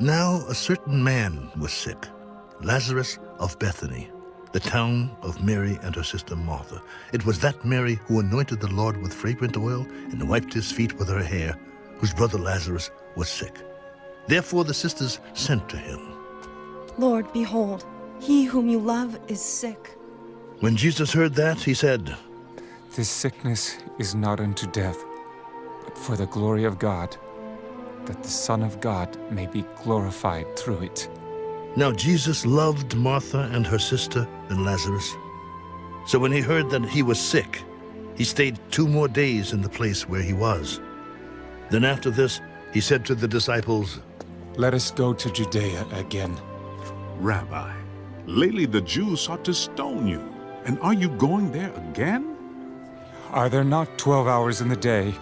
Now a certain man was sick, Lazarus of Bethany, the town of Mary and her sister Martha. It was that Mary who anointed the Lord with fragrant oil and wiped his feet with her hair, whose brother Lazarus was sick. Therefore the sisters sent to him. Lord, behold, he whom you love is sick. When Jesus heard that, he said, This sickness is not unto death, but for the glory of God, that the Son of God may be glorified through it. Now Jesus loved Martha and her sister and Lazarus. So when he heard that he was sick, he stayed two more days in the place where he was. Then after this, he said to the disciples, Let us go to Judea again. Rabbi, lately the Jews sought to stone you, and are you going there again? Are there not twelve hours in the day?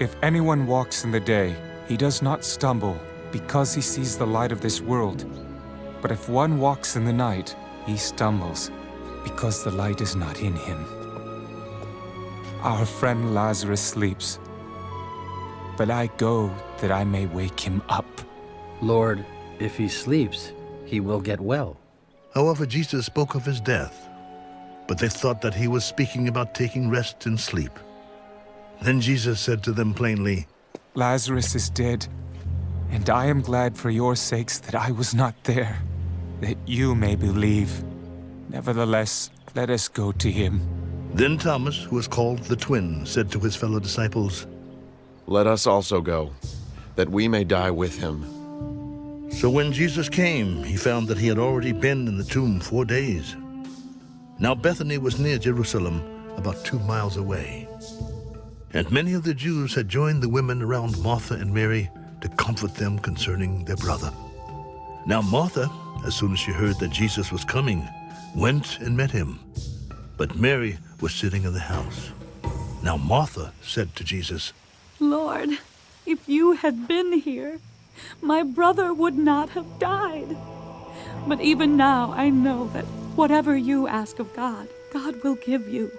If anyone walks in the day, he does not stumble, because he sees the light of this world. But if one walks in the night, he stumbles, because the light is not in him. Our friend Lazarus sleeps, but I go that I may wake him up. Lord, if he sleeps, he will get well. However, Jesus spoke of his death, but they thought that he was speaking about taking rest and sleep. Then Jesus said to them plainly, Lazarus is dead, and I am glad for your sakes that I was not there, that you may believe. Nevertheless, let us go to him. Then Thomas, who was called the twin, said to his fellow disciples, Let us also go, that we may die with him. So when Jesus came, he found that he had already been in the tomb four days. Now Bethany was near Jerusalem, about two miles away. And many of the Jews had joined the women around Martha and Mary to comfort them concerning their brother. Now Martha, as soon as she heard that Jesus was coming, went and met him. But Mary was sitting in the house. Now Martha said to Jesus, Lord, if you had been here, my brother would not have died. But even now I know that whatever you ask of God, God will give you.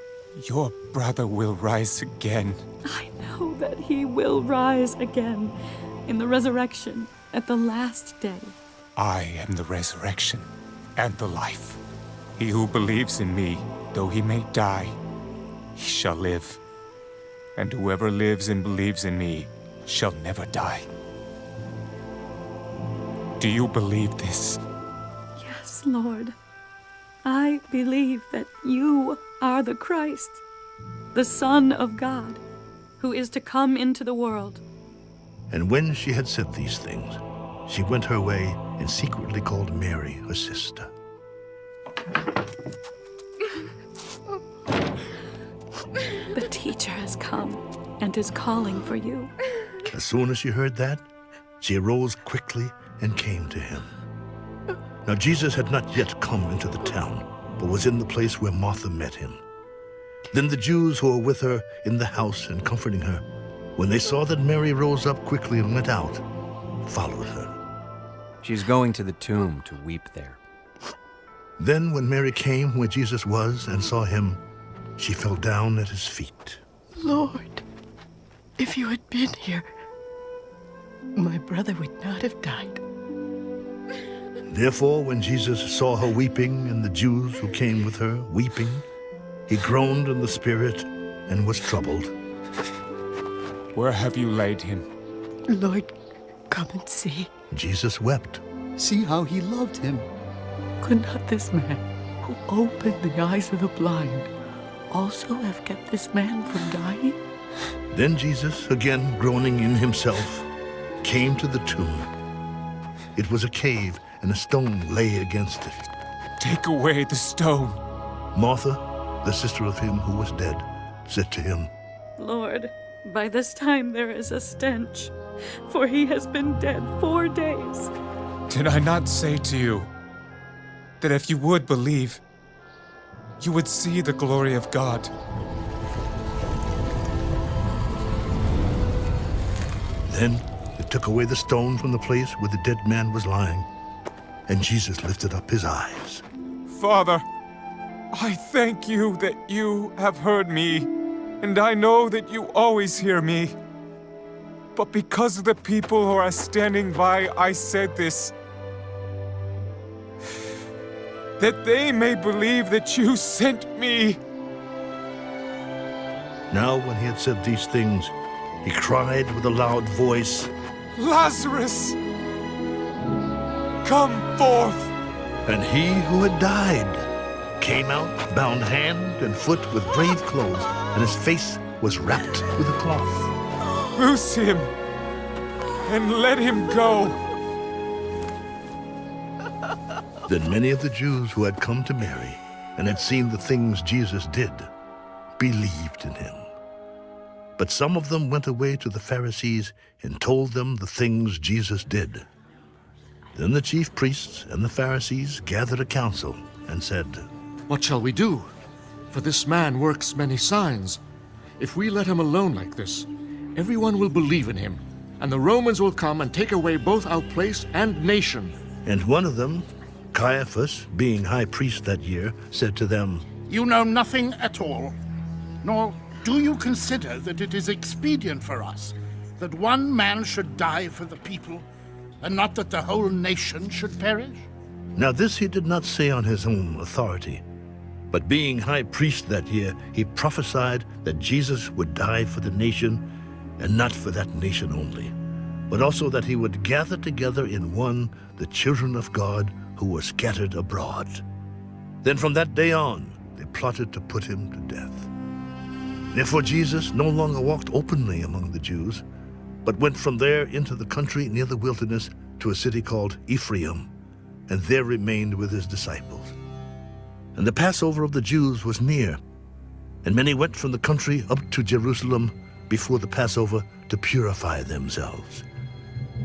Your brother will rise again. I know that he will rise again in the resurrection at the last day. I am the resurrection and the life. He who believes in me, though he may die, he shall live. And whoever lives and believes in me shall never die. Do you believe this? Yes, Lord. I believe that you are the Christ, the Son of God, who is to come into the world. And when she had said these things, she went her way and secretly called Mary, her sister. The teacher has come and is calling for you. As soon as she heard that, she arose quickly and came to him. Now Jesus had not yet come into the town, but was in the place where Martha met him. Then the Jews who were with her in the house and comforting her, when they saw that Mary rose up quickly and went out, followed her. She's going to the tomb to weep there. Then when Mary came where Jesus was and saw him, she fell down at his feet. Lord, if you had been here, my brother would not have died. Therefore, when Jesus saw her weeping and the Jews who came with her weeping, he groaned in the spirit and was troubled. Where have you laid him? Lord, come and see. Jesus wept. See how he loved him. Could not this man, who opened the eyes of the blind, also have kept this man from dying? Then Jesus, again groaning in himself, came to the tomb. It was a cave, and a stone lay against it. Take away the stone. Martha, the sister of him who was dead, said to him, Lord, by this time there is a stench, for he has been dead four days. Did I not say to you that if you would believe, you would see the glory of God? Then they took away the stone from the place where the dead man was lying, and Jesus lifted up his eyes. Father, I thank you that you have heard me, and I know that you always hear me. But because of the people who are standing by, I said this. That they may believe that you sent me. Now, when he had said these things, he cried with a loud voice, Lazarus! Come forth! And he who had died came out, bound hand and foot with grave clothes, and his face was wrapped with a cloth. Loose him and let him go. Then many of the Jews who had come to Mary and had seen the things Jesus did believed in him. But some of them went away to the Pharisees and told them the things Jesus did. Then the chief priests and the Pharisees gathered a council and said, What shall we do? For this man works many signs. If we let him alone like this, everyone will believe in him, and the Romans will come and take away both our place and nation. And one of them, Caiaphas, being high priest that year, said to them, You know nothing at all, nor do you consider that it is expedient for us that one man should die for the people, and not that the whole nation should perish? Now this he did not say on his own authority, but being high priest that year, he prophesied that Jesus would die for the nation, and not for that nation only, but also that he would gather together in one the children of God who were scattered abroad. Then from that day on, they plotted to put him to death. Therefore Jesus no longer walked openly among the Jews, but went from there into the country near the wilderness to a city called Ephraim, and there remained with his disciples. And the Passover of the Jews was near, and many went from the country up to Jerusalem before the Passover to purify themselves.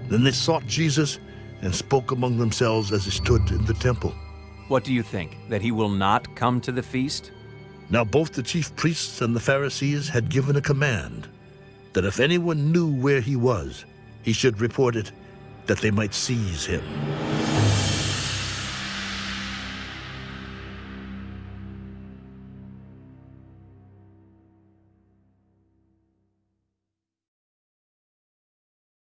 Then they sought Jesus and spoke among themselves as he stood in the temple. What do you think? That he will not come to the feast? Now both the chief priests and the Pharisees had given a command that if anyone knew where he was, he should report it, that they might seize him.